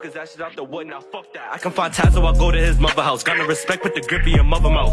Cause that shit out the wood, now fuck that. I can find Tazo. so I go to his mother house. Gotta respect, with the grip of your mother mouth.